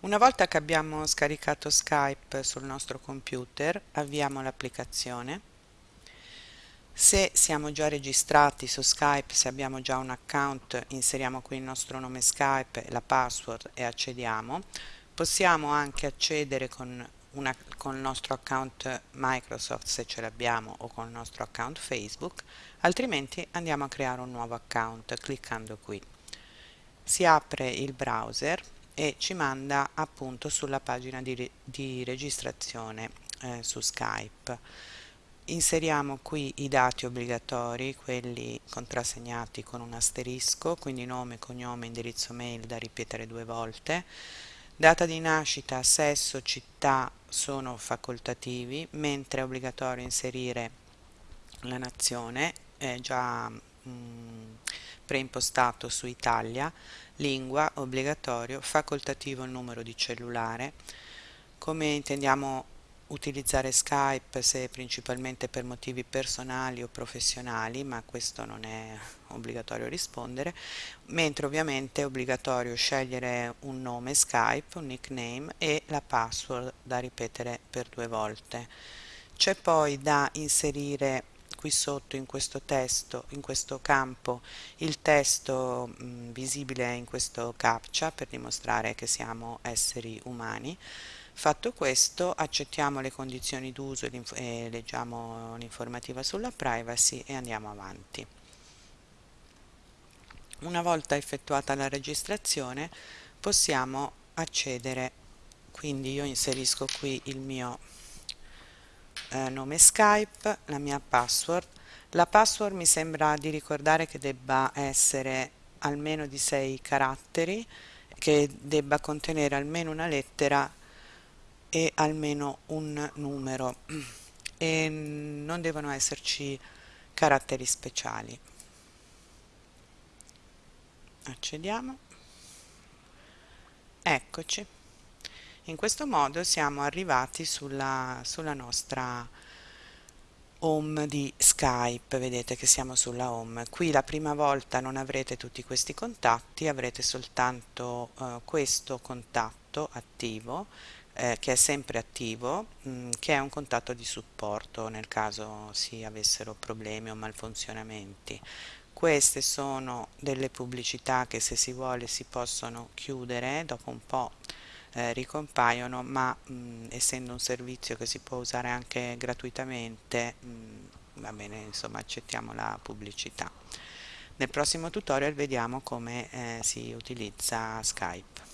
Una volta che abbiamo scaricato Skype sul nostro computer, avviamo l'applicazione. Se siamo già registrati su Skype, se abbiamo già un account, inseriamo qui il nostro nome Skype, la password e accediamo. Possiamo anche accedere con, una, con il nostro account Microsoft se ce l'abbiamo o con il nostro account Facebook, altrimenti andiamo a creare un nuovo account cliccando qui. Si apre il browser e ci manda appunto sulla pagina di, di registrazione eh, su Skype. Inseriamo qui i dati obbligatori, quelli contrassegnati con un asterisco, quindi nome, cognome, indirizzo mail da ripetere due volte. Data di nascita, sesso, città sono facoltativi, mentre è obbligatorio inserire la nazione, è già mh, mm, preimpostato su Italia, lingua obbligatorio, facoltativo il numero di cellulare, come intendiamo utilizzare Skype se principalmente per motivi personali o professionali, ma questo non è obbligatorio rispondere, mentre ovviamente è obbligatorio scegliere un nome Skype, un nickname e la password da ripetere per due volte. C'è poi da inserire qui sotto in questo testo, in questo campo, il testo mh, visibile in questo captcha per dimostrare che siamo esseri umani. Fatto questo accettiamo le condizioni d'uso e leggiamo l'informativa sulla privacy e andiamo avanti. Una volta effettuata la registrazione possiamo accedere, quindi io inserisco qui il mio eh, nome Skype, la mia password. La password mi sembra di ricordare che debba essere almeno di 6 caratteri, che debba contenere almeno una lettera e almeno un numero e non devono esserci caratteri speciali. Accediamo. Eccoci in questo modo siamo arrivati sulla, sulla nostra home di Skype, vedete che siamo sulla home. Qui la prima volta non avrete tutti questi contatti, avrete soltanto uh, questo contatto attivo, eh, che è sempre attivo, mh, mm, che è un contatto di supporto nel caso si avessero problemi o malfunzionamenti. Queste sono delle pubblicità che se si vuole si possono chiudere dopo un po' eh, ricompaiono ma mh, essendo un servizio che si può usare anche gratuitamente mh, va bene insomma accettiamo la pubblicità. Nel prossimo tutorial vediamo come eh, si utilizza Skype